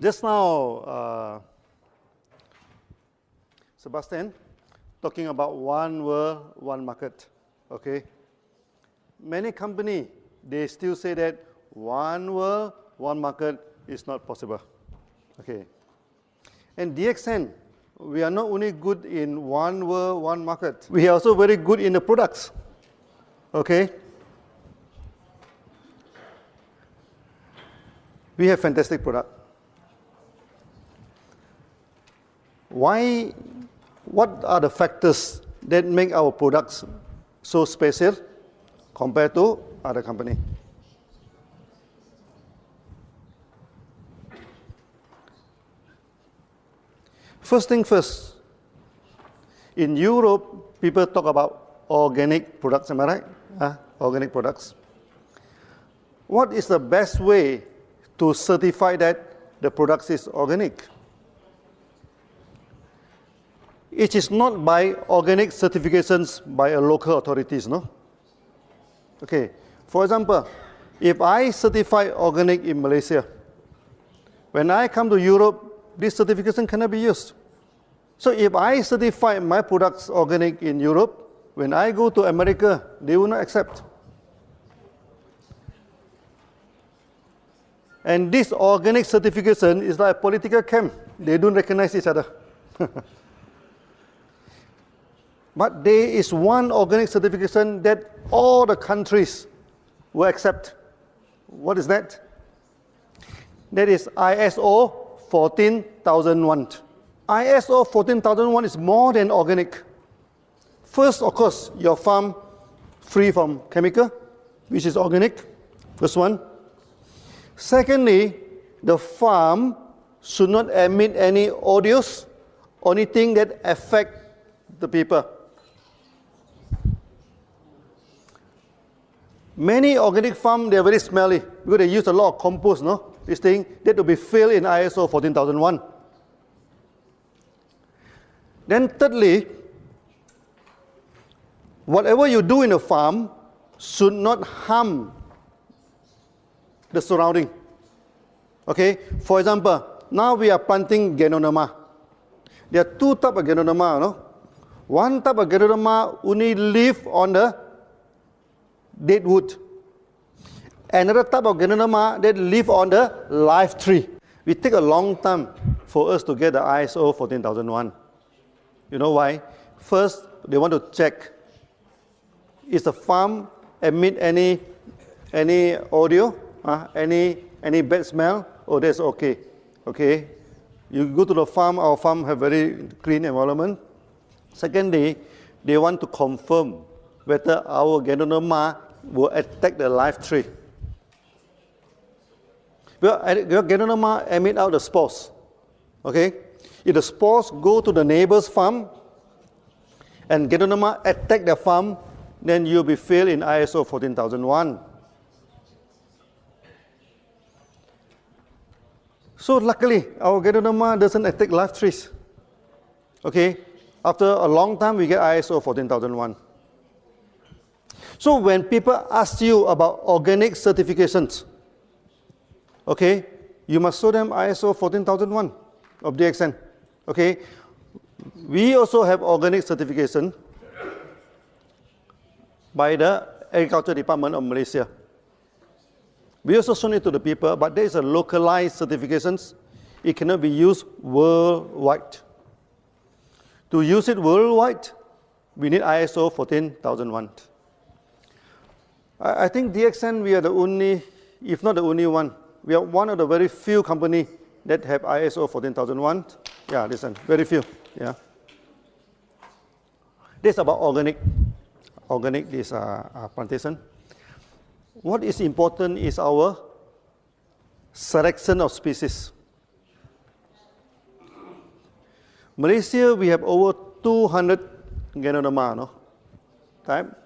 Just now, uh, Sebastian, talking about one world, one market, okay? Many company, they still say that one world, one market is not possible, okay? And DXN, we are not only good in one world, one market, we are also very good in the products, okay? We have fantastic product. Why, what are the factors that make our products so special compared to other company? First thing first, in Europe, people talk about organic products, am I right? Uh, organic products. What is the best way to certify that the product is organic? It is not by organic certifications by a local authorities, no? Okay, for example, if I certify organic in Malaysia, when I come to Europe, this certification cannot be used. So if I certify my products organic in Europe, when I go to America, they will not accept. And this organic certification is like a political camp. They don't recognize each other. but there is one organic certification that all the countries will accept. What is that? That is ISO 14,001. ISO 14,001 is more than organic. First, of course, your farm free from chemical, which is organic, first one. Secondly, the farm should not emit any odors or anything that affect the people. Many organic farm, they are very smelly because they use a lot of compost, no? this thing, that will be filled in ISO 14001. Then thirdly, whatever you do in a farm should not harm the surrounding. Okay, for example, now we are planting Ganoderma. There are two types of Ganoderma, no? One type of Ganoderma only live on the dead wood another type of Ganoderma that live on the live tree. We take a long time for us to get the ISO 14001. You know why? First, they want to check is the farm emit any any audio, uh, any any bad smell? Oh, that's okay. Okay. You go to the farm, our farm have very clean environment. Secondly, they want to confirm whether our Ganoderma will attack the live tree. Well, Ganoderma emit out the spores. Okay? If the spores go to the neighbor's farm and Ganoderma attack the farm, then you'll be failed in ISO 14001. So luckily, our Ganoderma doesn't attack live trees. Okay? After a long time, we get ISO 14001. So when people ask you about organic certifications, okay, you must show them ISO 14001 of DXN. Okay, we also have organic certification by the Agriculture Department of Malaysia. We also show it to the people, but there is a localized certifications. It cannot be used worldwide. To use it worldwide, we need ISO 14001. I, I think DXN, we are the only, if not the only one, we are one of the very few company that have ISO 14001. Yeah, listen, very few. Yeah. This is about organic, organic this uh, uh, plantation. What is important is our selection of species. Malaysia, we have over 200 Ganoderma, no? Type.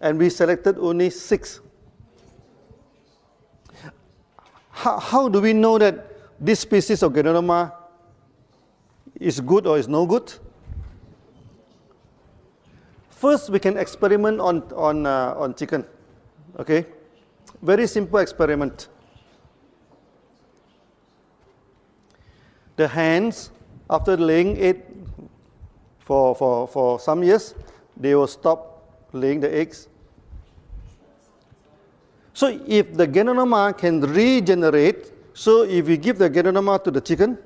And we selected only six how, how do we know that this species of Ganoderma is good or is no good? First, we can experiment on, on, uh, on chicken. Okay? Very simple experiment. the hens, after laying it for, for, for some years, they will stop laying the eggs. So if the ganoderma can regenerate, so if we give the ganoderma to the chicken,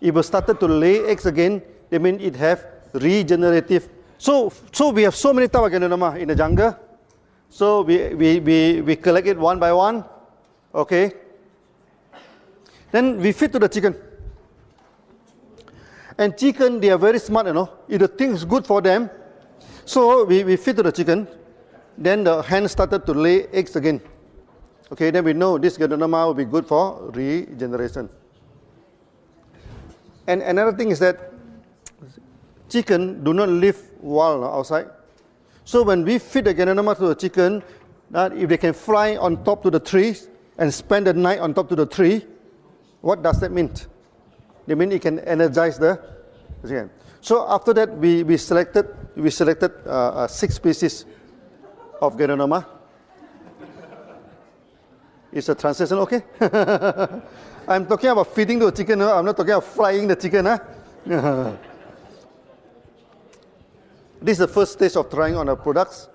it will start to lay eggs again, that means it have regenerative. So, so we have so many types of ganoderma in the jungle. So we, we, we, we collect it one by one, okay? Then we feed to the chicken. And chicken, they are very smart, you know. If the thing is good for them, so we, we feed to the chicken. Then the hen started to lay eggs again. Okay, then we know this ganoderma will be good for regeneration. And another thing is that chicken do not live wild outside. So when we feed the ganoderma to the chicken, that if they can fly on top to the trees and spend the night on top to the tree, what does that mean? They mean it can energize the chicken. So after that, we, we selected, we selected uh, uh, six species of Ganoderma. Is the translation okay? I'm talking about feeding the chicken, I'm not talking about frying the chicken. Huh? this is the first stage of trying on our products.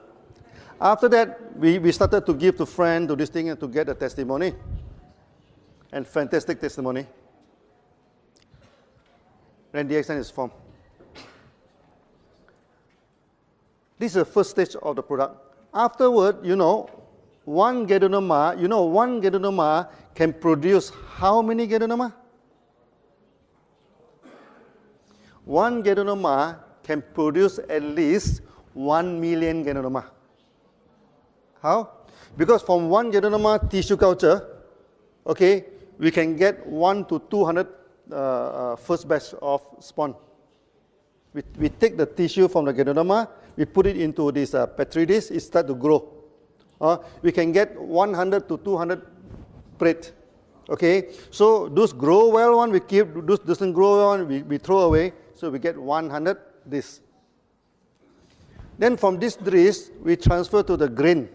After that, we, we started to give to friends, to this thing, and to get a testimony. And fantastic testimony. Then DXN is formed. This is the first stage of the product. Afterward, you know, one ganoderma, you know, one ganoderma can produce how many ganoderma? One ganoderma can produce at least 1 million ganoderma. How? Because from one ganoderma tissue culture, okay, we can get 1 to 200 uh, uh, first batch of spawn. We, we take the tissue from the ganoderma, we put it into this uh, petri dish, it starts to grow. Uh, we can get 100 to 200 plate. Okay, so those grow well one we keep, those doesn't grow well one we, we throw away. So we get 100 this. Then from this dish we transfer to the grain.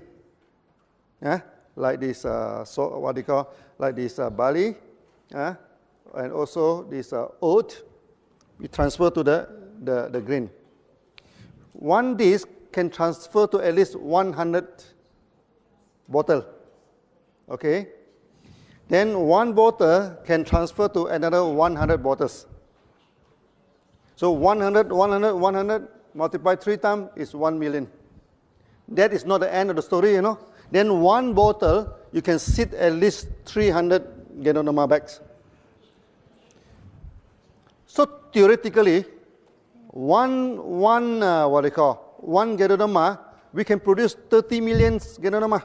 Yeah, like this, uh, so what you call, like this uh, barley, yeah, and also this uh, oat. We transfer to the, the, the grain. One disk can transfer to at least 100 bottle. Okay? Then one bottle can transfer to another 100 bottles. So 100, 100, 100 multiplied three times is 1 million. That is not the end of the story, you know. Then one bottle, you can sit at least 300 Ganoderma bags. So theoretically, one, one uh, what do you call, one Ganoderma, we can produce 30 million Ganoderma.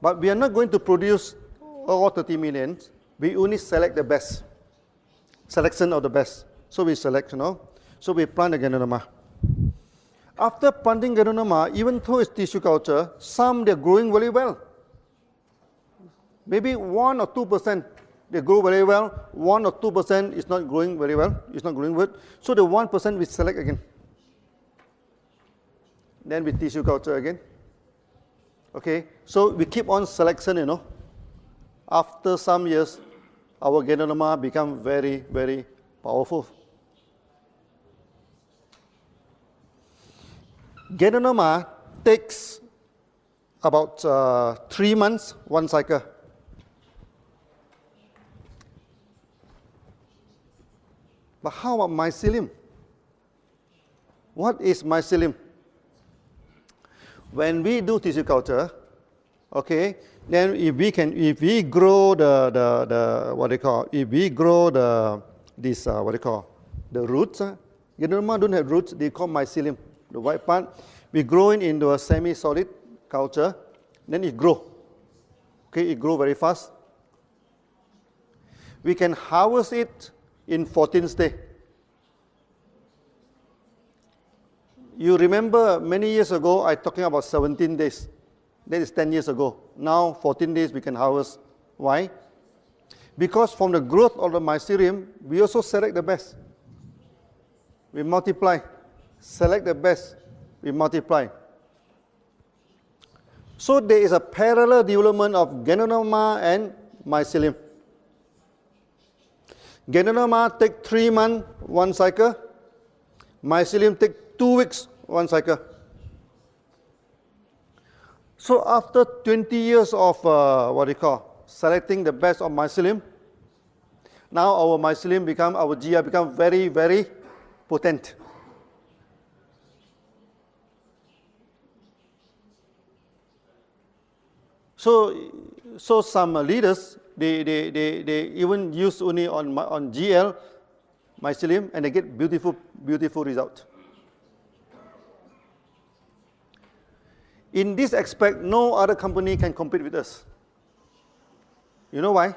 But we are not going to produce all 30 millions. We only select the best. Selection of the best. So we select, you know. So we plant the Ganoderma. After planting Ganoderma, even though it's tissue culture, some they're growing very well. Maybe 1 or 2% they grow very well, 1 or 2% is not growing very well, it's not growing good. So the 1% we select again. Then we tissue culture again. Okay, so we keep on selection, you know. After some years, our Ganoderma become very, very powerful. Ganoderma takes about uh, three months, one cycle. But how about mycelium? What is mycelium? when we do tissue culture, okay, then if we can, if we grow the, the, the what they call, if we grow the, this, uh, what they call, the roots, uh, Ganoderma don't have roots, they call mycelium, the white part. We grow it into a semi-solid culture, then it grow. Okay, it grow very fast. We can harvest it in 14 days. You remember many years ago, I talking about 17 days. That is 10 years ago. Now, 14 days we can harvest. Why? Because from the growth of the mycelium, we also select the best. We multiply. Select the best. We multiply. So there is a parallel development of Ganoderma and mycelium. Ganoderma take three months, one cycle. Mycelium take two weeks, one cycle. So after 20 years of uh, what you call selecting the best of mycelium, now our mycelium become our GL become very very potent. So, so some leaders, they, they, they, they even use only on, on GL mycelium and they get beautiful, beautiful result. In this aspect, no other company can compete with us. You know why?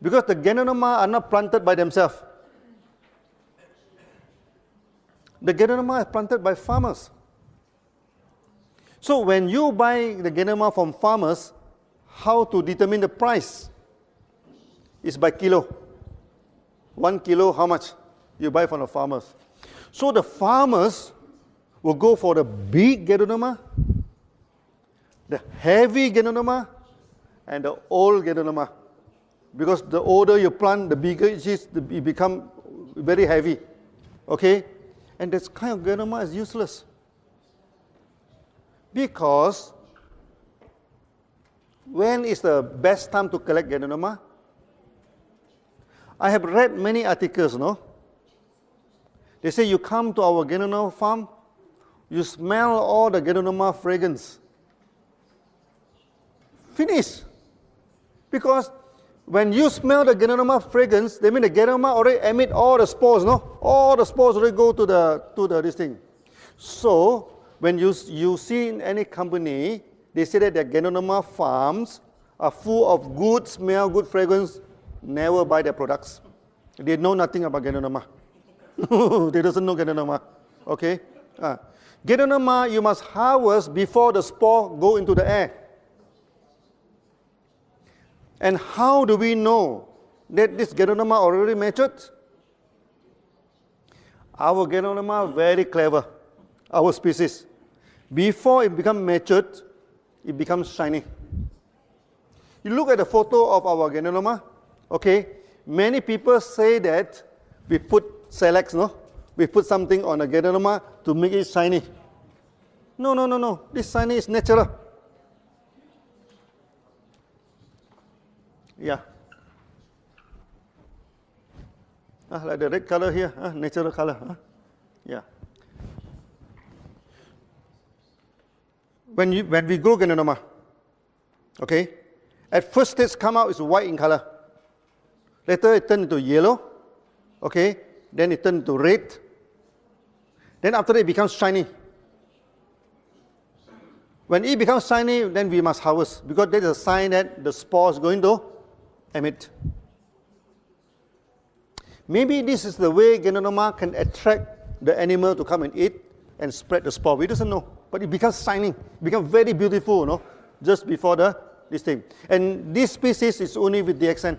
Because the Ganoderma are not planted by themselves. The Ganoderma are planted by farmers. So when you buy the Ganoderma from farmers, how to determine the price? Is by kilo. One kilo, how much you buy from the farmers? So the farmers will go for the big Ganoderma, the heavy Ganoderma, and the old Ganoderma. Because the older you plant, the bigger it is, it become very heavy. Okay? And this kind of Ganoderma is useless. Because when is the best time to collect Ganoderma? I have read many articles, no? They say you come to our Ganoderma farm, you smell all the Ganoderma fragrance. Finish. Because when you smell the Ganoderma fragrance, they mean the Ganoderma already emit all the spores, no? All the spores already go to the to the this thing. So when you, you see in any company, they say that their Ganoderma farms are full of good smell, good fragrance, never buy their products. They know nothing about Ganoderma. they doesn't know Ganoderma. Okay? Uh, you must harvest before the spore go into the air. And how do we know that this Ganoderma already matured? Our Ganoderma very clever, our species. Before it becomes matured, it becomes shiny. You look at the photo of our Ganoderma, okay? Many people say that we put Silex, no? We put something on a Ganoderma to make it shiny. No, no, no, no. This shiny is natural. Yeah. Ah, like the red color here, ah, natural color. Ah. Yeah. When, you, when we grow Ganoderma, okay, at first it come out is white in color. Later it turn into yellow, okay, then it turn into red. Then after that it becomes shiny. When it becomes shiny, then we must harvest because that is a sign that the spore is going to emit. Maybe this is the way Ganoderma can attract the animal to come and eat and spread the spore. We doesn't know but it becomes shining, become very beautiful, you know, just before the this thing. And this species is only with the DXN.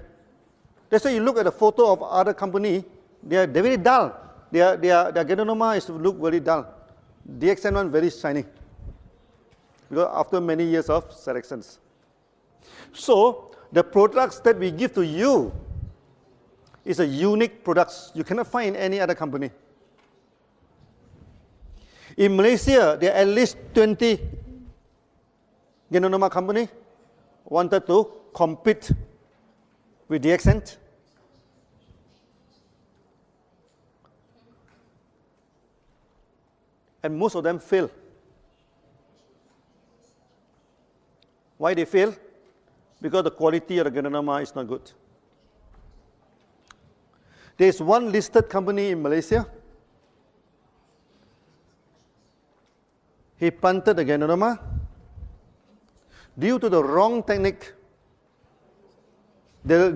That's why you look at the photo of other company, they are they're very dull. Their their their Ganoderma is look very dull. DXN one very shiny. Because after many years of selections. So the products that we give to you is a unique products. You cannot find in any other company. In Malaysia, there are at least 20 Ganoderma company wanted to compete with DXN. And most of them fail. Why they fail? Because the quality of the Ganoderma is not good. There is one listed company in Malaysia he punted the Ganoderma. Due to the wrong technique, the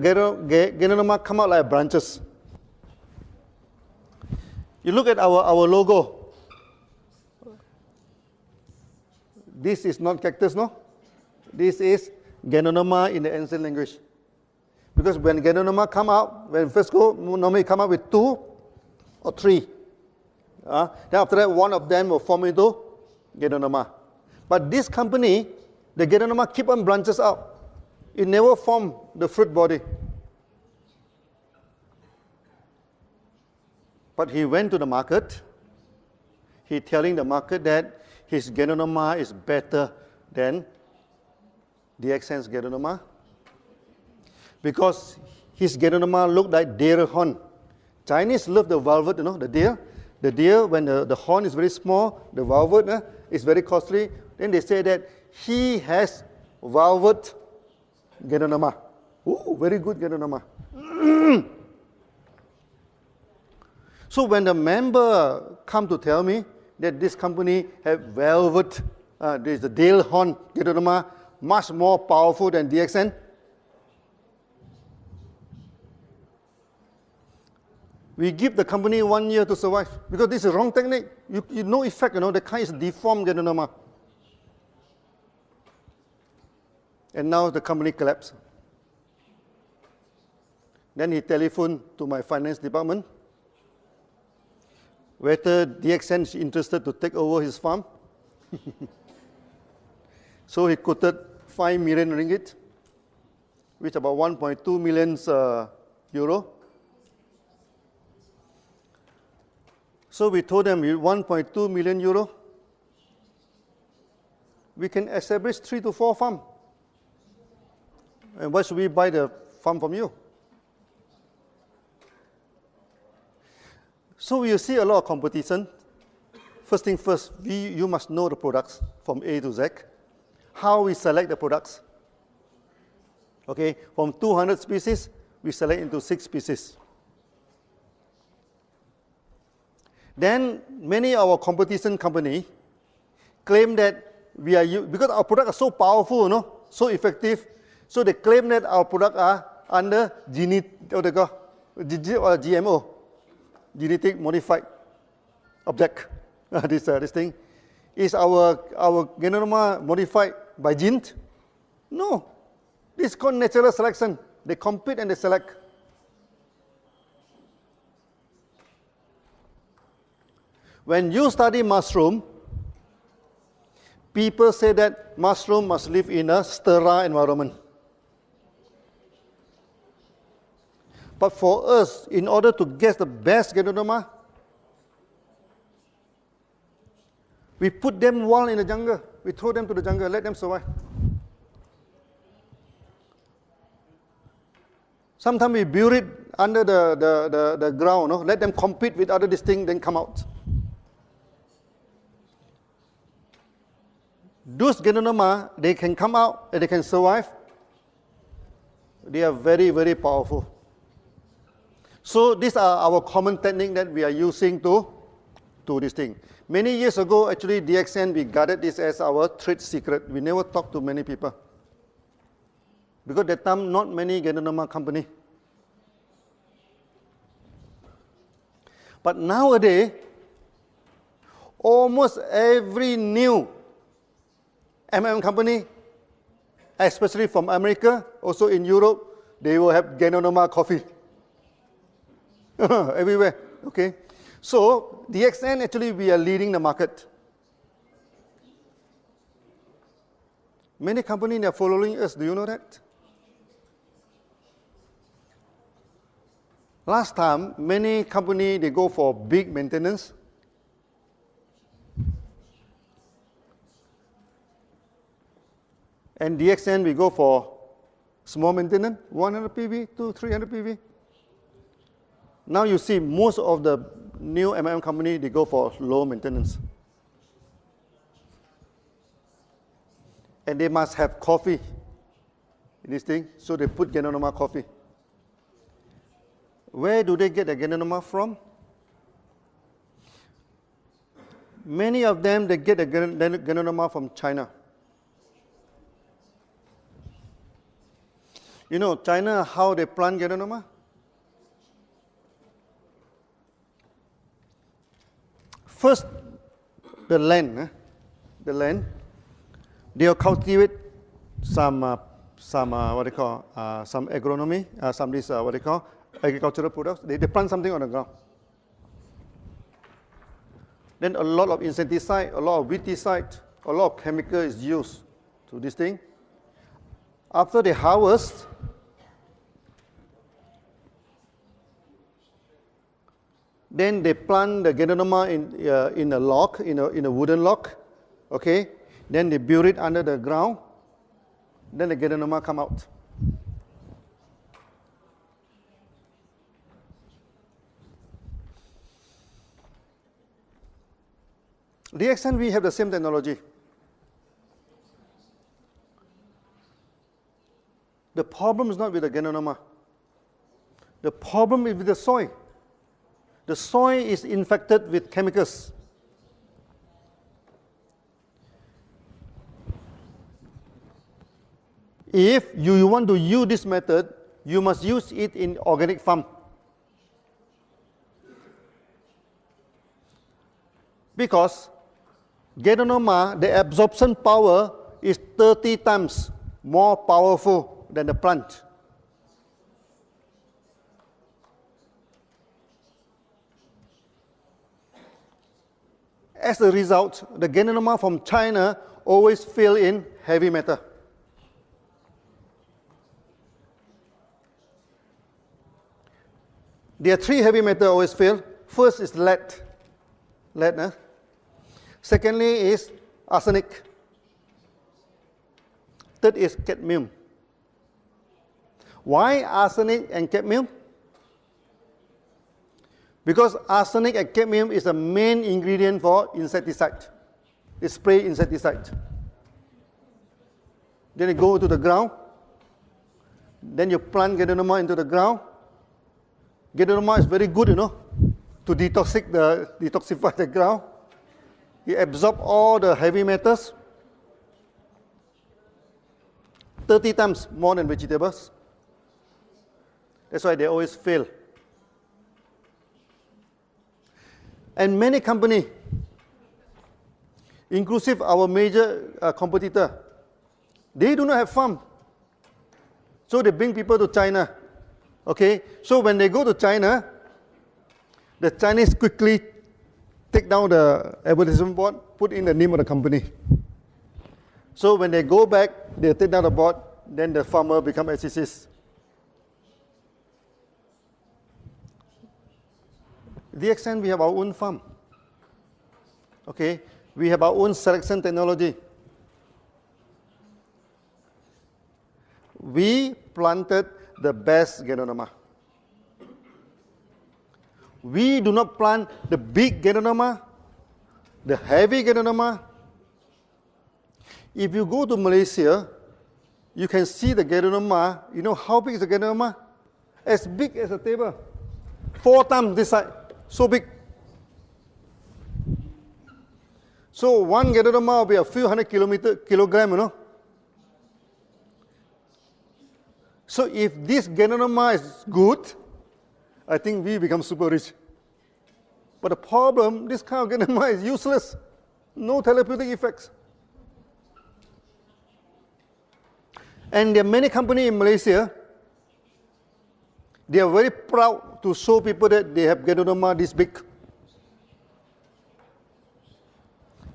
Ganoderma come out like branches. You look at our, our logo. This is not cactus, no? This is Ganoderma in the ancient language. Because when Ganoderma come out, when first go, normally come out with two or three. Uh, then after that, one of them will form into Ganoderma. But this company, the Ganoderma keep on branches out. It never form the fruit body. But he went to the market. He telling the market that his Ganoderma is better than the DXN's Ganoderma because his Ganoderma looked like deer horn. Chinese love the velvet, you know, the deer. The deer, when the, the horn is very small, the velvet uh, is very costly. Then they say that he has velvet Ganoderma. Ooh, very good Ganoderma. so when the member come to tell me that this company have velvet, uh, there's the deer horn Ganoderma, much more powerful than DXN, we give the company one year to survive because this is wrong technique. You, you no effect, you know, the car is deformed ganoderma. And now the company collapsed. Then he telephoned to my finance department whether DXN is interested to take over his farm. so he quoted 5 million ringgit, which about 1.2 million uh, euro. So we told them 1.2 million euro. We can establish three to four farm. And why should we buy the farm from you? So you see a lot of competition. First thing first, we, you must know the products from A to Z. How we select the products. Okay, from 200 species, we select into six species. Then many of our competition company claim that we are, because our product are so powerful, you know, so effective, so they claim that our product are under gene, what they GMO, genetic modified object. this, uh, this thing. Is our, our genome modified by genes? No. This is called natural selection. They compete and they select. When you study mushroom, people say that mushroom must live in a sterile environment. But for us, in order to get the best Ganoderma, we put them wild in the jungle. We throw them to the jungle, let them survive. Sometimes we bury it under the, the, the, the ground, no? let them compete with other distinct, then come out. Those Ganoderma, they can come out and they can survive. They are very, very powerful. So these are our common technique that we are using to do this thing. Many years ago, actually, DXN, we guarded this as our trade secret. We never talked to many people. Because that time, not many Ganoderma company. But nowadays, almost every new MM company, especially from America, also in Europe, they will have Ganoderma coffee. Everywhere, okay? So, DXN actually we are leading the market. Many companies are following us, do you know that? Last time, many companies, they go for big maintenance. And DXN, we go for small maintenance, 100 PV to 300 PV. Now you see most of the new MM company, they go for low maintenance. And they must have coffee in this thing, so they put Ganoderma coffee. Where do they get the Ganoderma from? Many of them, they get the Ganoderma from China. You know, China, how they plant Ganoderma? First, the land, eh? the land, they'll cultivate some, uh, some uh, what they call, uh, some agronomy, uh, some this, uh, what they call, agricultural products. They, they plant something on the ground. Then a lot of insecticide, a lot of weedicide, a lot of chemical is used to this thing. After they harvest, Then they plant the Ganoderma in, uh, in a lock, in a, in a wooden lock. Okay? Then they bury it under the ground. Then the Ganoderma come out. DXN, we have the same technology. The problem is not with the Ganoderma. The problem is with the soil. The soil is infected with chemicals. If you want to use this method, you must use it in organic farm. Because Ganoderma, the absorption power is 30 times more powerful than the plant. As a result, the Ganoderma from China always fill in heavy metal. There are three heavy metals always fail. First is lead. Lead, eh? Secondly is arsenic. Third is cadmium. Why arsenic and cadmium? Because arsenic and cadmium is the main ingredient for insecticide. It's spray insecticide. Then you go to the ground. Then you plant Ganoderma into the ground. Ganoderma is very good, you know, to detoxify the, detoxify the ground. It absorbs all the heavy metals 30 times more than vegetables. That's why they always fail. And many companies, inclusive our major uh, competitor, they do not have farm. So they bring people to China. Okay, so when they go to China, the Chinese quickly take down the advertisement board, put in the name of the company. So when they go back, they take down the board, then the farmer become SCCs. DXN, we have our own farm. Okay, we have our own selection technology. We planted the best Ganoderma. We do not plant the big Ganoderma, the heavy Ganoderma. If you go to Malaysia, you can see the Ganoderma. You know how big is the Ganoderma? As big as a table. Four times this size. So big. So one Ganoderma will be a few hundred kilometer, kilogram, you know. So if this Ganoderma is good, I think we become super rich. But the problem, this kind of Ganoderma is useless. No therapeutic effects. And there are many companies in Malaysia, they are very proud to show people that they have Ganoderma this big.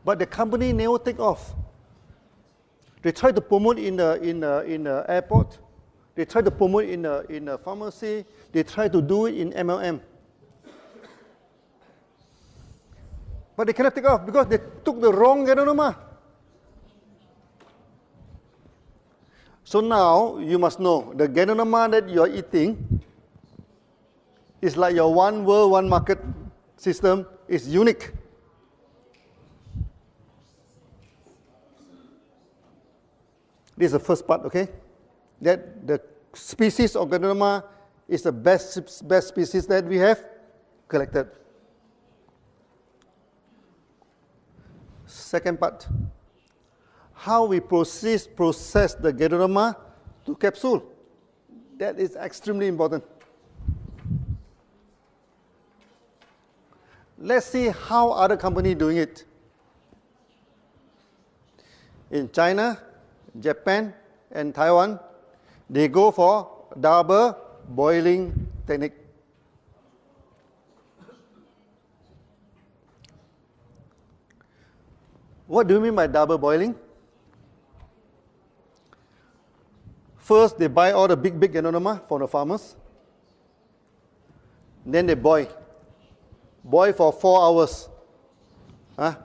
But the company never take off. They try to promote in the, in the, in the airport. They try to promote in the, in a pharmacy. They try to do it in MLM. But they cannot take off because they took the wrong Ganoderma. So now you must know the Ganoderma that you are eating is like your one world, one market system is unique. This is the first part, okay? that the species of Ganoderma is the best, best species that we have collected. Second part, how we process, process the Ganoderma to capsule. That is extremely important. Let's see how other companies doing it. In China, Japan, and Taiwan, they go for double boiling technique. What do you mean by double boiling? First, they buy all the big, big Ganoderma from the farmers. Then they boil. Boil for four hours. Huh?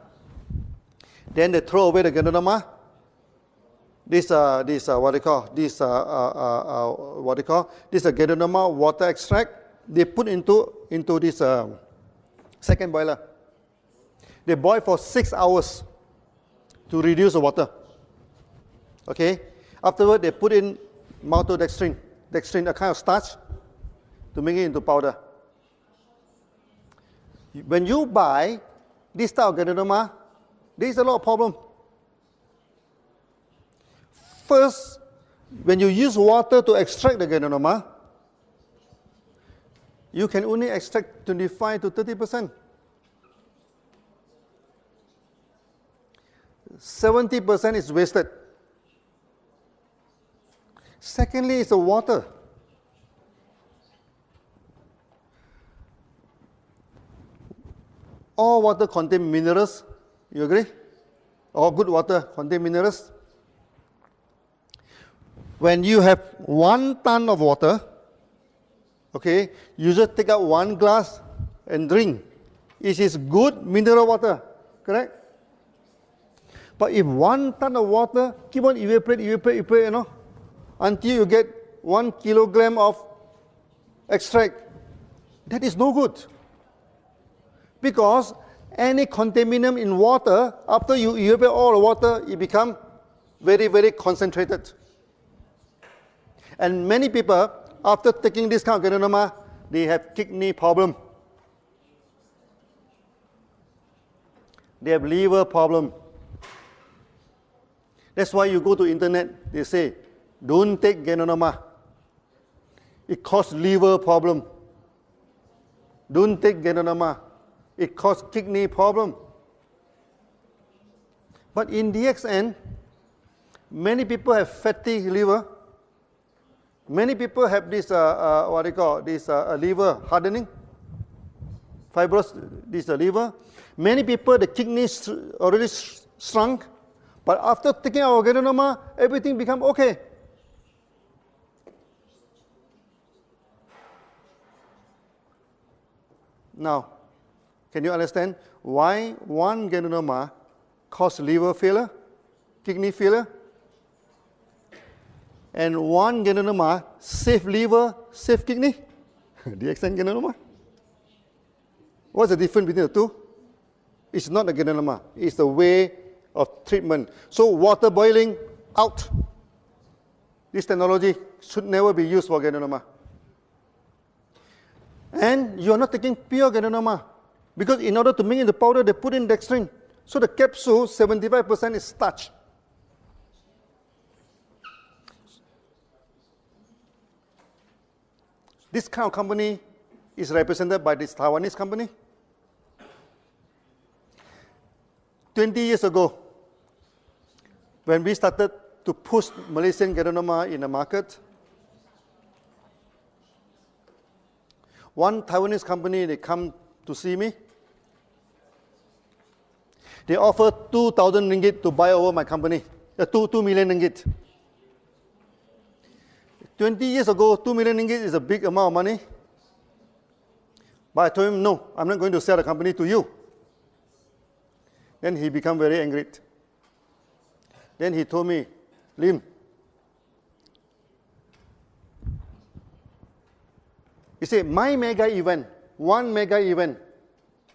Then they throw away the ganoderma. This, uh, this uh, what they call, this, uh, uh, uh, uh what they call, this uh, ganoderma water extract. They put into, into this uh, second boiler. They boil for six hours to reduce the water. Okay? Afterward, they put in maltodextrin, dextrin, a kind of starch, to make it into powder. When you buy this type of ganoderma, there is a lot of problem. First, when you use water to extract the ganoderma, you can only extract 25 to 30 percent. 70 percent is wasted. Secondly, it's the water. All water contain minerals. You agree? All good water contain minerals. When you have one ton of water, okay, you just take out one glass and drink. It is good mineral water, correct? But if one ton of water keep on evaporate, evaporate, evaporate, you know, until you get one kilogram of extract, that is no good. Because any contaminant in water, after you evaporate all the water, it becomes very, very concentrated. And many people, after taking this kind of ganoderma, they have kidney problem. They have liver problem. That's why you go to internet, they say, don't take ganoderma. It causes liver problem. Don't take ganoderma. It causes kidney problem. But in DXN, many people have fatty liver. Many people have this, uh, uh, what do you call, this uh, liver hardening, fibrous, this uh, liver. Many people, the kidneys already shrunk. But after taking our ganoderma, everything become okay. Now, can you understand why one ganoderma causes liver failure, kidney failure, and one ganoderma save liver, save kidney? DXN ganoderma? What's the difference between the two? It's not the ganoderma, it's the way of treatment. So water boiling, out. This technology should never be used for ganoderma. And you are not taking pure ganoderma. Because in order to make the powder, they put in dextrin. So the capsule, 75% is starch. This kind of company is represented by this Taiwanese company. 20 years ago, when we started to push Malaysian ganoderma in the market, One Taiwanese company, they come to see me. They offer 2,000 ringgit to buy over my company, uh, 2, 2 million ringgit. 20 years ago, 2 million ringgit is a big amount of money. But I told him, no, I'm not going to sell the company to you. Then he became very angry. Then he told me, Lim, You say, my mega event, one mega event,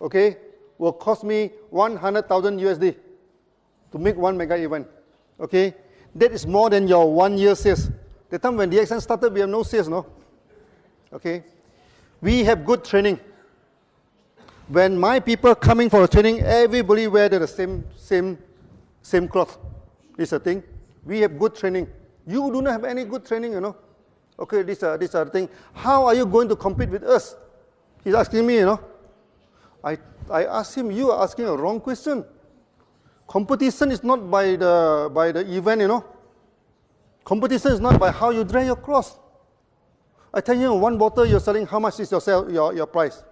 okay, will cost me 100,000 USD to make one mega event, okay? That is more than your one year sales. The time when DXN started, we have no sales, no? Okay? We have good training. When my people coming for a training, everybody wear the same, same, same cloth. This is a thing. We have good training. You do not have any good training, you know. Okay, this, uh, this other thing. How are you going to compete with us? He's asking me, you know. I, I asked him, you are asking a wrong question. Competition is not by the, by the event, you know. Competition is not by how you drag your cross. I tell you, one bottle you're selling, how much is your, sell, your, your price?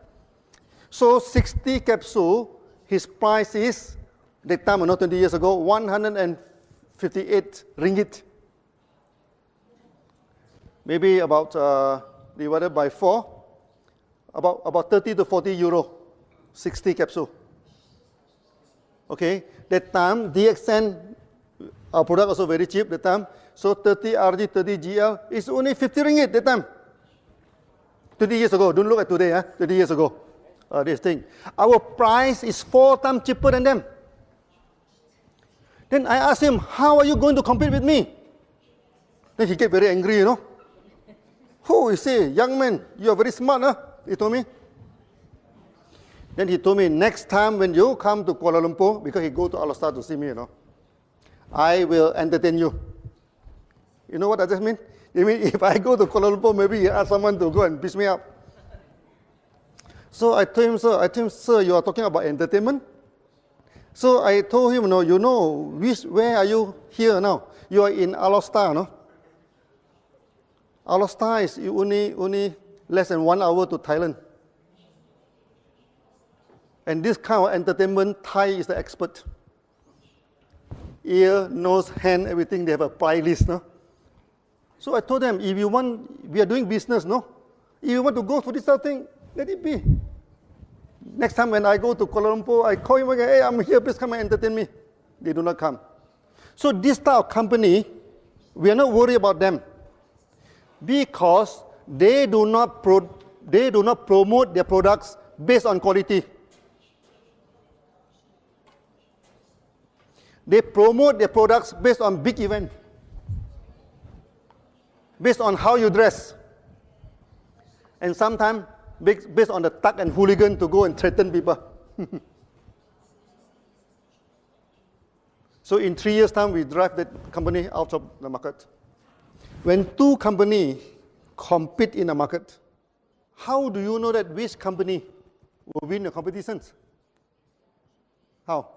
So 60 capsule, his price is, that time, not 20 years ago, 158 ringgit maybe about uh, divided by 4, about, about 30 to 40 euro 60 capsule. Okay, that time DXN, our product also very cheap that time. So 30 RG, 30 GL is only 50 ringgit that time. 20 years ago, don't look at today, huh? 20 years ago, uh, this thing. Our price is four times cheaper than them. Then I asked him, how are you going to compete with me? Then he get very angry, you know. Who you say, young man, you are very smart, huh? He told me. Then he told me, next time when you come to Kuala Lumpur, because he go to Alor Star to see me, you know, I will entertain you. You know what does that mean? You mean if I go to Kuala Lumpur, maybe he ask someone to go and piss me up. So I told him, sir, I told him, sir, you are talking about entertainment? So I told him, no, you know, which, where are you here now? You are in Alor Star, no? Alor Star is only, only less than one hour to Thailand. And this kind of entertainment, Thai is the expert. Ear, nose, hand, everything, they have a price list, no? So I told them, if you want, we are doing business, no? If you want to go for this sort of thing, let it be. Next time when I go to Kuala Lumpur, I call him again, hey, I'm here, please come and entertain me. They do not come. So this type of company, we are not worried about them because they do not, pro, they do not promote their products based on quality. They promote their products based on big event, based on how you dress. And sometimes based on the thug and hooligan to go and threaten people. so in three years' time, we drive that company out of the market. When two companies compete in a market, how do you know that which company will win the competitions? How?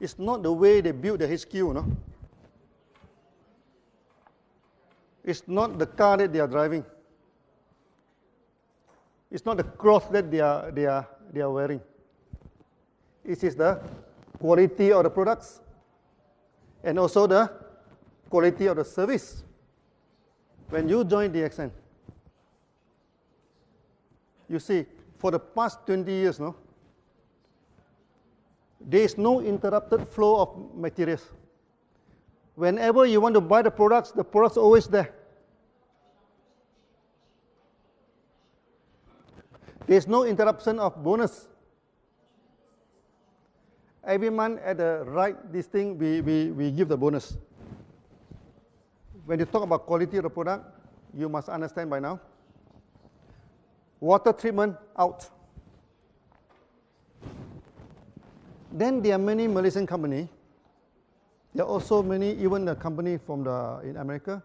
It's not the way they build the HQ, no? It's not the car that they are driving. It's not the cloth that they are, they are, they are wearing. It is the quality of the products and also the quality of the service. When you join DXN, you see, for the past 20 years, no, there is no interrupted flow of materials. Whenever you want to buy the products, the products are always there. There's no interruption of bonus. Every month at the right this thing, we, we, we give the bonus. When you talk about quality of the product, you must understand by now. Water treatment out. Then there are many Malaysian company. There are also many, even the company from the in America.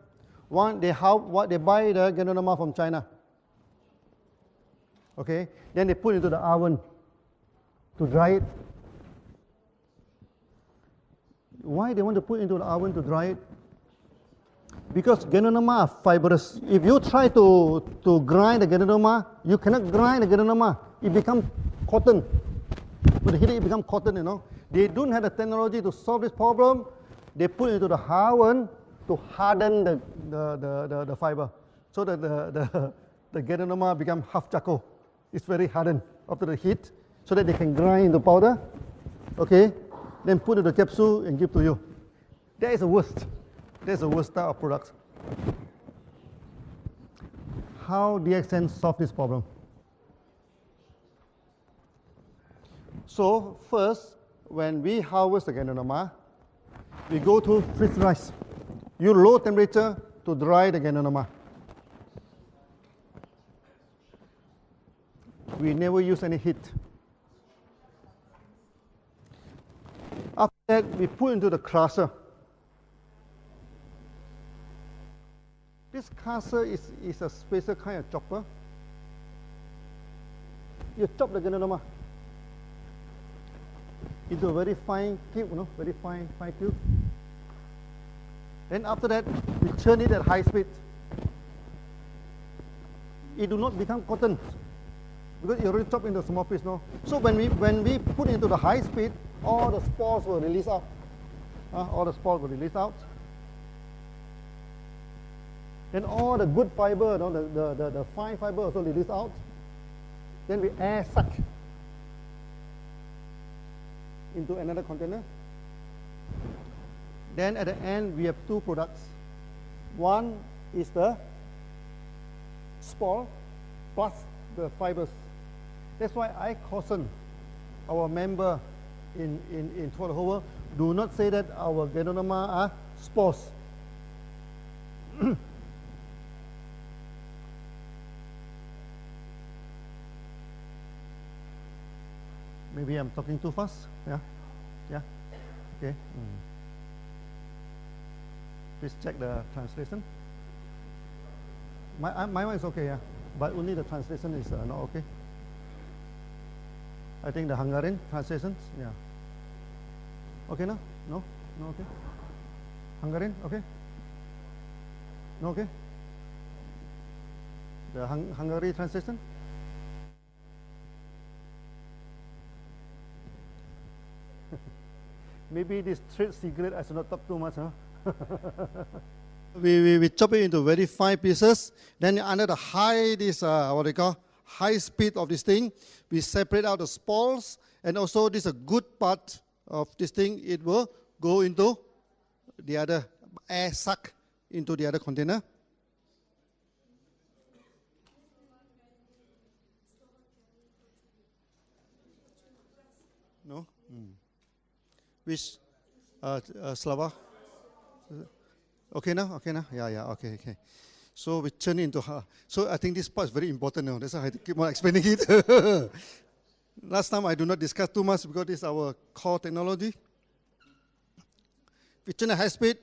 One, they how what they buy the Ganoderma from China okay? Then they put into the oven to dry it. Why they want to put into the oven to dry it? Because Ganoderma are fibrous. If you try to, to grind the Ganoderma, you cannot grind the Ganoderma. It becomes cotton. With the heat, it becomes cotton, you know. They don't have the technology to solve this problem. They put it into the oven to harden the, the, the, the, the fiber so that the, the, the Ganoderma become half charcoal. It's very hardened after the heat so that they can grind the powder, okay, then put in the capsule and give to you. That is the worst. That's the worst type of products. How DXN solve this problem? So first, when we harvest the Ganoderma, we go to freeze dries. Use low temperature to dry the Ganoderma. we never use any heat. After that, we put into the crusher. This crusher is, is a special kind of chopper. You chop the Ganoderma into a very fine cube, you know, very fine, fine cube. Then after that, we churn it at high speed. It do not become cotton because it already chopped into small piece, no? So when we, when we put into the high speed, all the spores will release out. Uh, all the spores will release out. Then all the good fiber, you know, the, the, the, the fine fiber also release out. Then we air suck into another container. Then at the end, we have two products. One is the spore plus the fibers. That's why I caution our member in, in, in Tualahoa, do not say that our Ganoderma are spores. Maybe I'm talking too fast. Yeah? Yeah? Okay. Mm. Please check the translation. My, uh, my one is okay, yeah. But only the translation is uh, not okay. I think the Hungarian translations, yeah. Okay, no? No? No, okay? Hungarian, okay? No, okay? The hung Hungary translation? Maybe this trade secret I should not talk too much, huh? we, we, we chop it into very fine pieces. Then under the high, this, uh, what they call, high speed of this thing, we separate out the spores. And also this is a good part of this thing. It will go into the other, air suck into the other container. No? Mm. Which? Uh, uh, Slava? Okay now? Okay now? Yeah, yeah, okay, okay. So we turn into her. So I think this part is very important now. That's why I keep on explaining it. Last time I do not discuss too much because this is our core technology. We turn at high speed,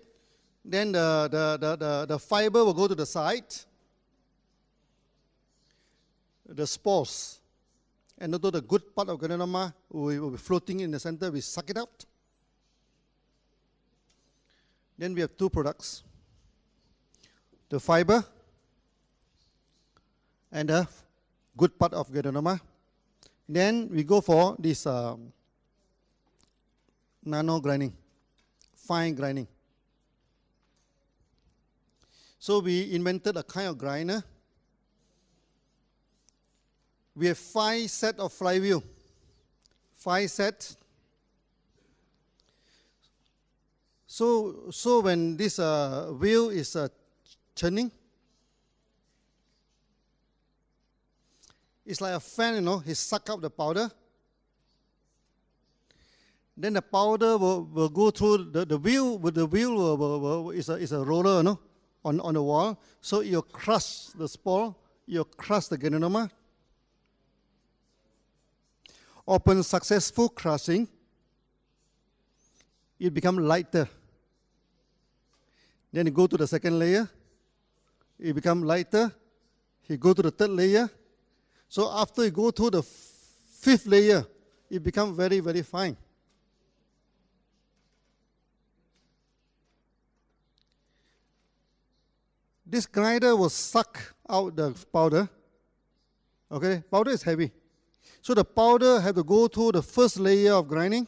then the, the, the, the, the fiber will go to the side. The spores and although the good part of Ganoderma will be floating in the center, we suck it out. Then we have two products the fiber and the good part of Ganoderma. Then we go for this um, nano grinding, fine grinding. So we invented a kind of grinder. We have five set of flywheel, five sets So, so when this uh, wheel is uh, turning, it's like a fan, you know, he suck up the powder. Then the powder will, will go through the, the wheel, with the wheel will, will, will, is, a, is a roller, you know, on, on the wall. So you crush the spore, you crush the ganoderma. Upon successful crushing, it becomes lighter. Then you go to the second layer, it become lighter. You go to the third layer. So after you go to the fifth layer, it become very, very fine. This grinder will suck out the powder. Okay, powder is heavy. So the powder have to go through the first layer of grinding.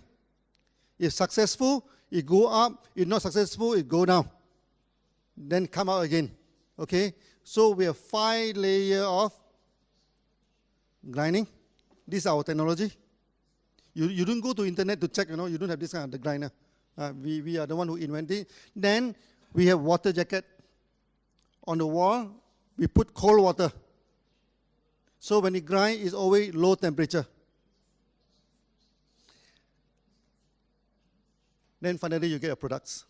If successful, it go up. If not successful, it go down then come out again. Okay, so we have five layer of grinding. This is our technology. You, you don't go to internet to check, you know, you don't have this kind of the grinder. Uh, we, we are the one who invented it. Then we have water jacket. On the wall, we put cold water. So when it grind, it's always low temperature. Then finally you get your products.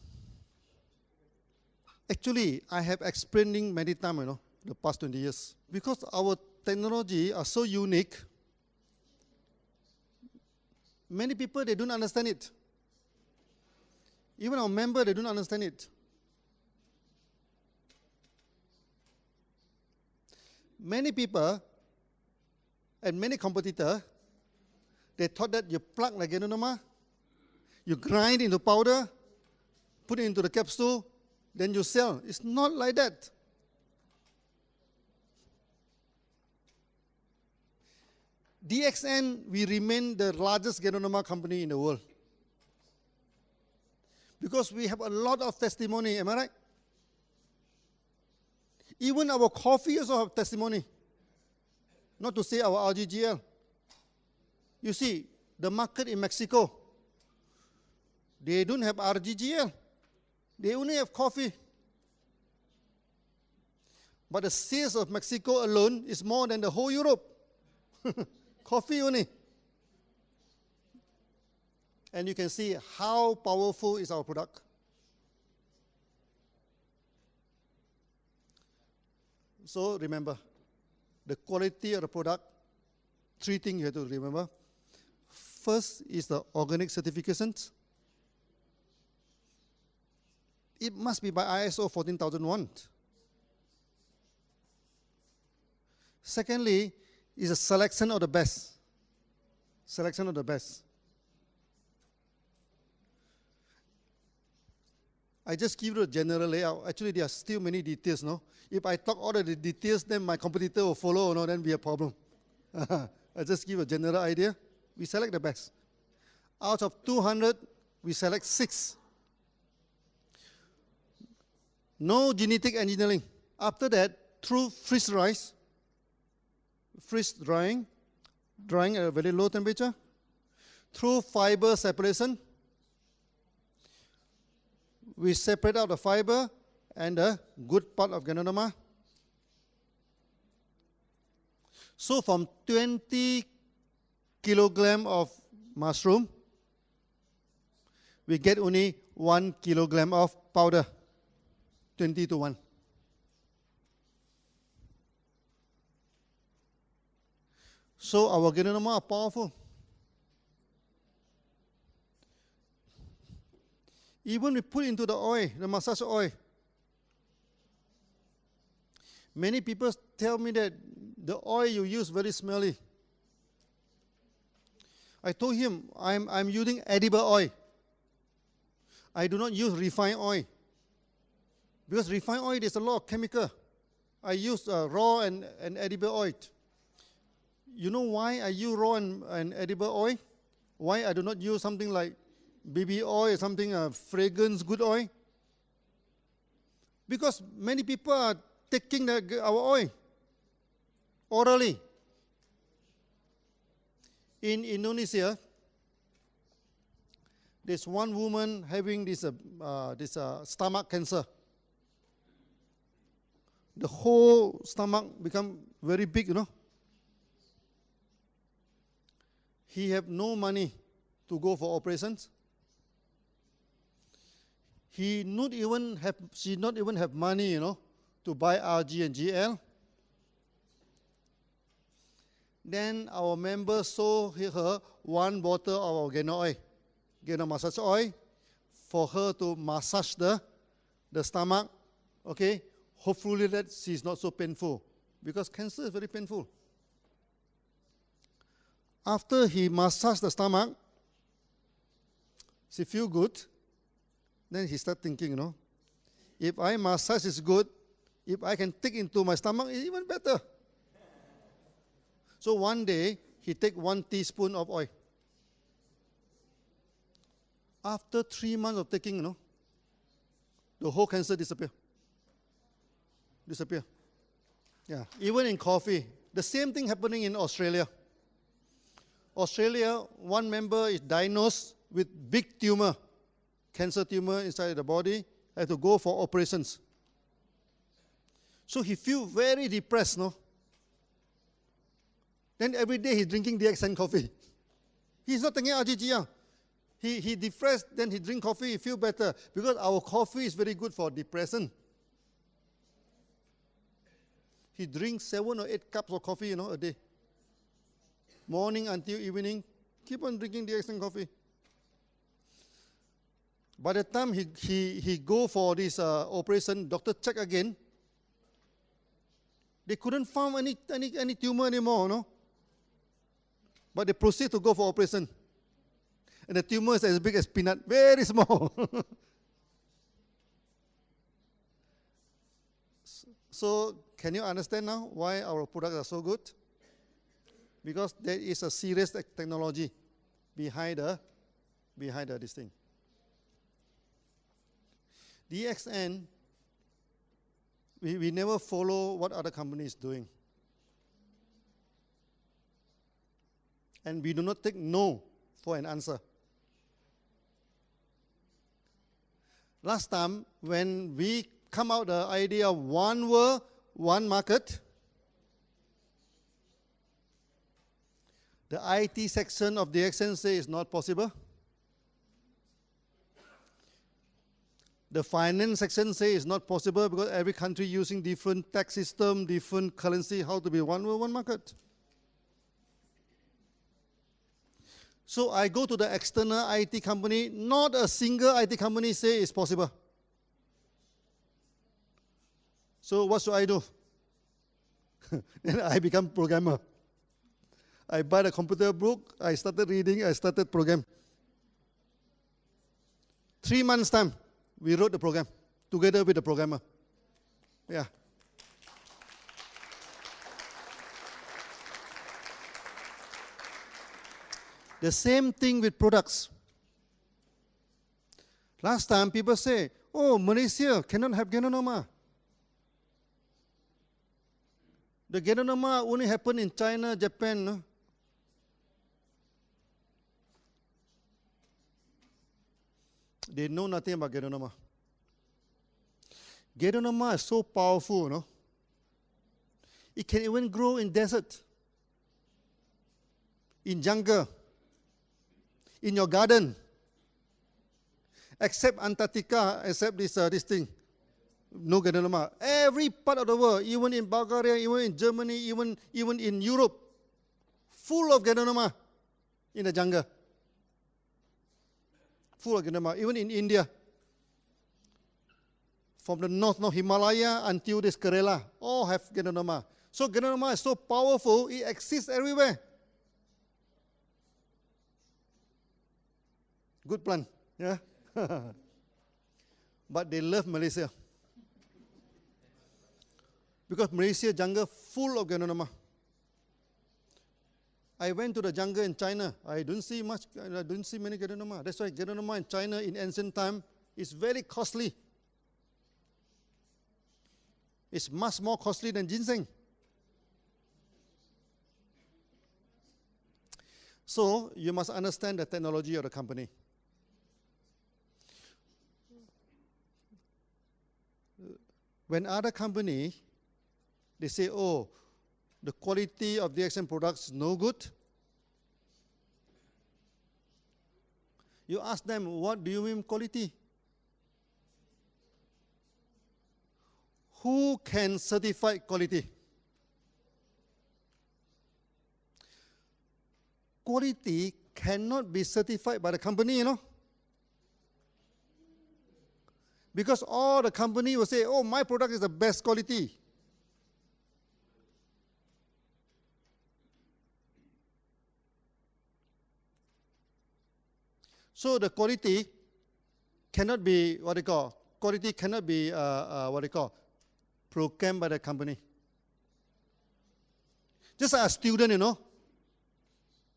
Actually, I have explaining many times, you know, the past 20 years. Because our technology are so unique, many people, they don't understand it. Even our member, they don't understand it. Many people and many competitors, they thought that you plug like Ganoderma, you grind into powder, put it into the capsule, then you sell. It's not like that. DXN, we remain the largest Ganoderma company in the world. Because we have a lot of testimony, am I right? Even our coffee also have testimony. Not to say our RGGL. You see, the market in Mexico, They don't have RGGL. They only have coffee. But the sales of Mexico alone is more than the whole Europe. coffee only. And you can see how powerful is our product. So remember, the quality of the product, three things you have to remember. First is the organic certifications. It must be by ISO 14001. Secondly, is a selection of the best. Selection of the best. I just give you a general layout. Actually, there are still many details, no? If I talk all the details, then my competitor will follow, no? Then be a problem. I just give a general idea. We select the best. Out of 200, we select six. No genetic engineering. After that, through freeze dries, freeze drying, drying at a very low temperature, through fiber separation, we separate out the fiber and the good part of Ganoderma. So from 20 kilogram of mushroom, we get only one kilogram of powder, 20 to 1. So our Ganoderma are powerful. Even we put into the oil, the massage oil. Many people tell me that the oil you use very smelly. I told him I'm, I'm using edible oil. I do not use refined oil. Because refined oil, there's a lot of chemical. I use uh, raw and, and edible oil. You know why I use raw and, and edible oil? Why I do not use something like baby oil or something, uh, fragrance, good oil? Because many people are taking the, our oil orally. In Indonesia, there's one woman having this, uh, uh, this uh, stomach cancer. The whole stomach become very big, you know. He have no money to go for operations he not even have, she not even have money, you know, to buy RG and GL. Then our member sold her one bottle of Gano oil, Gano massage oil, for her to massage the, the stomach, okay? Hopefully that she's not so painful, because cancer is very painful. After he massaged the stomach, she feel good, then he start thinking, you know, if I massage is good, if I can take into my stomach, it's even better. So one day, he take one teaspoon of oil. After three months of taking, you know, the whole cancer disappear. Disappear. Yeah, even in coffee. The same thing happening in Australia. Australia, one member is diagnosed with big tumor cancer tumor inside the body, had to go for operations. So he feel very depressed, no? Then every day he's drinking DXN coffee. He's not taking RGGL. He, he depressed, then he drink coffee, he feel better. Because our coffee is very good for depression. He drinks seven or eight cups of coffee, you know, a day. Morning until evening, keep on drinking DXN coffee. By the time he, he, he go for this uh, operation, doctor check again. They couldn't find any, any, any tumor anymore, no? But they proceed to go for operation. And the tumor is as big as peanut, very small. so, can you understand now why our products are so good? Because there is a serious technology behind the, behind the, this thing. DXN, we, we never follow what other companies doing. And we do not take no for an answer. last time when we come out the idea of one world, one market, the IT section of the say it's not possible. The finance section say it's not possible because every country using different tax system, different currency, how to be one world, one market. So I go to the external IT company, not a single IT company say it's possible. So what should I do? then I become programmer. I buy a computer book, I started reading, I started program. Three months time, we wrote the program together with the programmer. Yeah. The same thing with products. Last time people say, oh, Malaysia cannot have Ganoderma. The Ganoderma only happen in China, Japan. No? They know nothing about Ganoderma. Ganoderma is so powerful, no? It can even grow in desert, in jungle, in your garden, except Antarctica, except this, uh, this thing. No Ganoderma. Every part of the world, even in Bulgaria, even in Germany, even, even in Europe, full of Ganoderma in the jungle full of Ganoderma, even in India. From the north, north Himalaya until this Kerala, all have Ganoderma. So Ganoderma is so powerful, it exists everywhere. Good plan, yeah? but they love Malaysia. Because Malaysia jungle full of Ganoderma. I went to the jungle in China. I don't see much, I don't see many Ganoderma. That's why Ganoderma in China in ancient time is very costly. It's much more costly than ginseng. So you must understand the technology of the company. When other company, they say, oh, the quality of the DXN products is no good, you ask them, what do you mean quality? Who can certify quality? Quality cannot be certified by the company, you know. Because all the company will say, oh, my product is the best quality. So the quality cannot be what they call quality cannot be uh, uh, what they call programmed by the company. Just like a student, you know,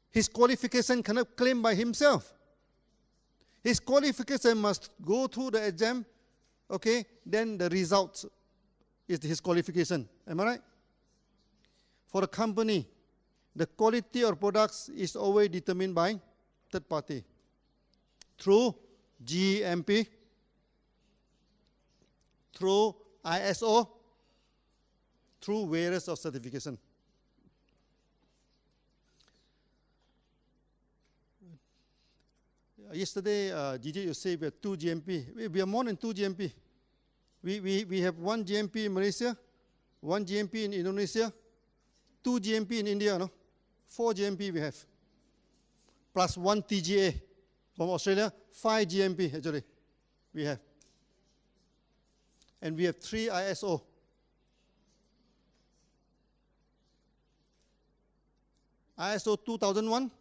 his qualification cannot claim by himself. His qualification must go through the exam, okay, then the result is his qualification. Am I right? For a company, the quality of products is always determined by third party through GMP, through ISO, through various of certification. Yesterday, uh, Gigi, you say we have two GMP. We, we are more than two GMP. We, we, we have one GMP in Malaysia, one GMP in Indonesia, two GMP in India, no? Four GMP we have, plus one TGA. From Australia, five GMP actually we have. And we have three ISO. ISO 2001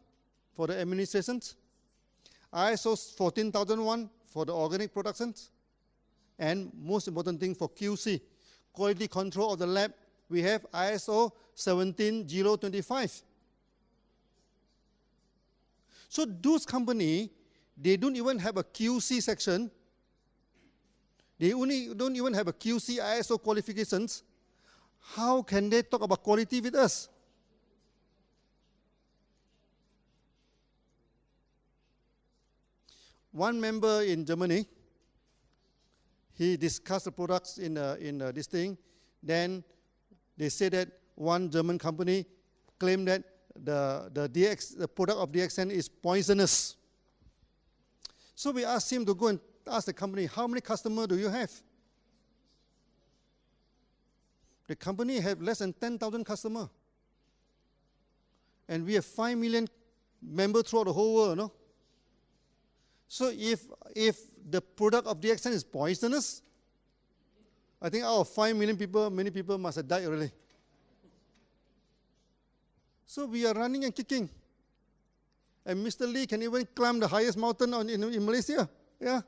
for the administrations, ISO 14001 for the organic productions, and most important thing for QC, quality control of the lab, we have ISO 17025. So those companies they don't even have a QC section. They only don't even have a QC ISO qualifications. How can they talk about quality with us? One member in Germany, he discussed the products in, uh, in uh, this thing. Then they said that one German company claimed that the, the, DX, the product of DXN is poisonous. So we asked him to go and ask the company, how many customers do you have? The company have less than 10,000 customers. And we have 5 million members throughout the whole world, no? So if, if the product of DXN is poisonous, I think out of 5 million people, many people must have died already. So we are running and kicking. And Mr. Lee can even climb the highest mountain on, in, in Malaysia. Yeah.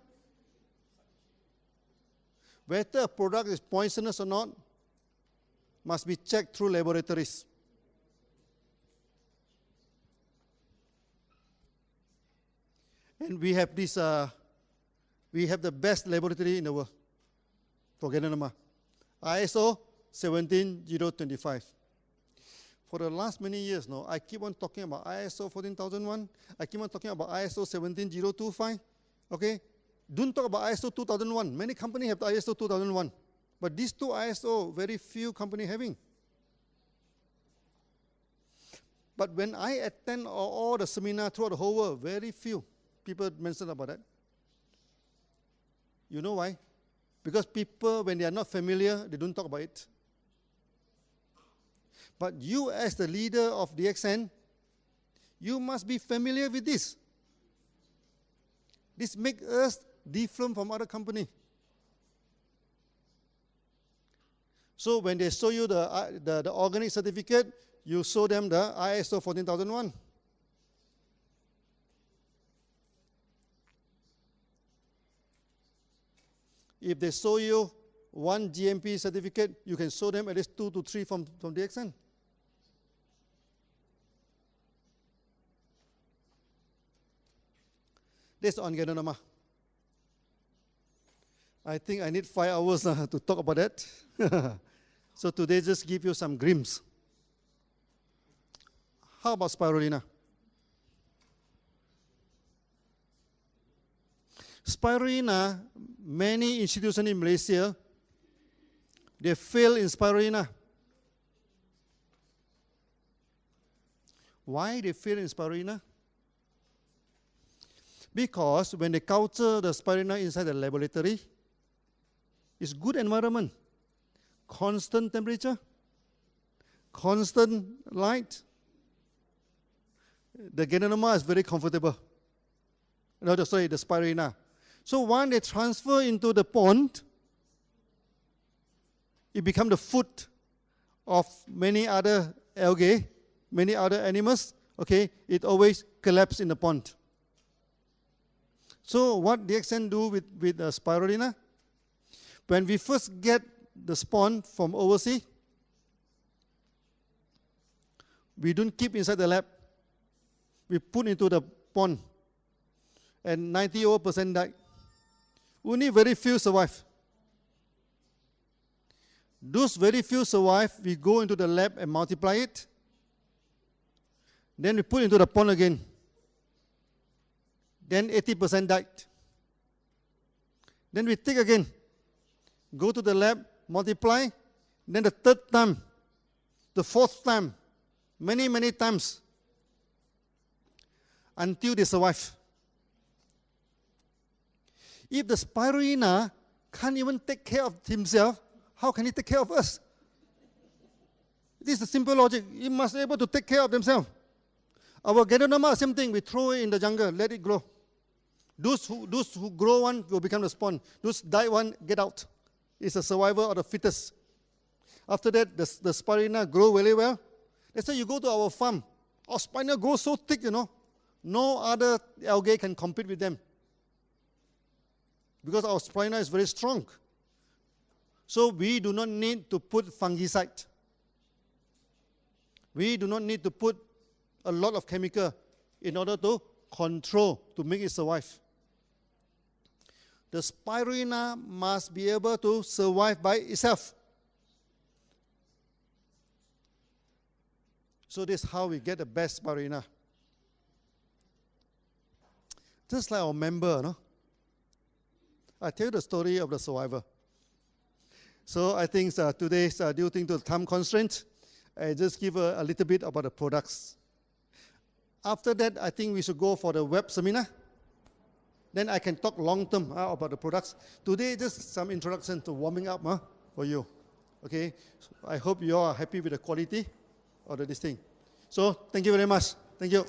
Whether a product is poisonous or not must be checked through laboratories. And we have this, uh, we have the best laboratory in the world for Ganoderma. ISO 17025. For the last many years now, I keep on talking about ISO 14001. I keep on talking about ISO 17025. Okay? Don't talk about ISO 2001. Many companies have the ISO 2001. But these two ISO, very few companies having. But when I attend all the seminar throughout the whole world, very few people mention about that. You know why? Because people, when they are not familiar, they don't talk about it. But you, as the leader of DXN, you must be familiar with this. This makes us different from other company. So when they show you the, uh, the, the organic certificate, you show them the ISO 14001. If they show you one GMP certificate, you can show them at least two to three from, from DXN. That's on Ganoderma. I think I need five hours uh, to talk about that. so today just give you some glimpse. How about spirulina? Spirulina, many institutions in Malaysia, they fail in spirulina. Why they fail in spirulina? Because when they culture the spirina inside the laboratory, it's good environment, constant temperature, constant light. The Ganoderma is very comfortable. No, sorry, the spirina. So when they transfer into the pond, it becomes the food of many other algae, many other animals. Okay, it always collapses in the pond. So what DXN do with, with uh, spirulina? When we first get the spawn from overseas, we don't keep inside the lab. We put into the pond, and 90 over percent die. Only very few survive. Those very few survive, we go into the lab and multiply it. Then we put into the pond again. Then 80% died. Then we take again, go to the lab, multiply. Then the third time, the fourth time, many, many times, until they survive. If the spirulina can't even take care of himself, how can he take care of us? This is the simple logic. He must be able to take care of themselves. Our Ganoderma, same thing. We throw it in the jungle, let it grow. Those who, those who grow one will become the spawn. Those die one, get out. It's a survival of the fittest. After that, the, the spirulina grow very well. That's why you go to our farm. Oh, our spirulina grows so thick, you know. No other algae can compete with them because our spirulina is very strong. So we do not need to put fungicide. We do not need to put a lot of chemical in order to control, to make it survive. The spirulina must be able to survive by itself. So this is how we get the best spirulina. Just like our member, no? I tell you the story of the survivor. So I think uh, today's uh, due to the time constraint, I just give a, a little bit about the products. After that, I think we should go for the web seminar. Then I can talk long term uh, about the products. Today, just some introduction to warming up uh, for you. Okay, so I hope you are happy with the quality of the, this thing. So thank you very much. Thank you.